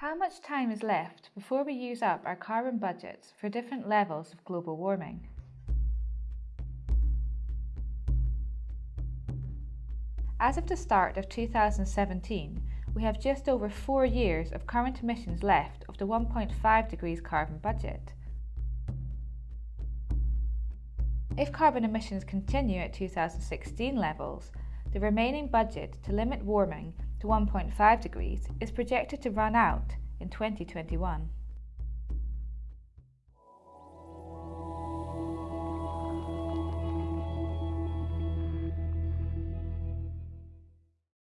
How much time is left before we use up our carbon budgets for different levels of global warming? As of the start of 2017, we have just over four years of current emissions left of the 1.5 degrees carbon budget. If carbon emissions continue at 2016 levels, the remaining budget to limit warming to 1.5 degrees is projected to run out in 2021.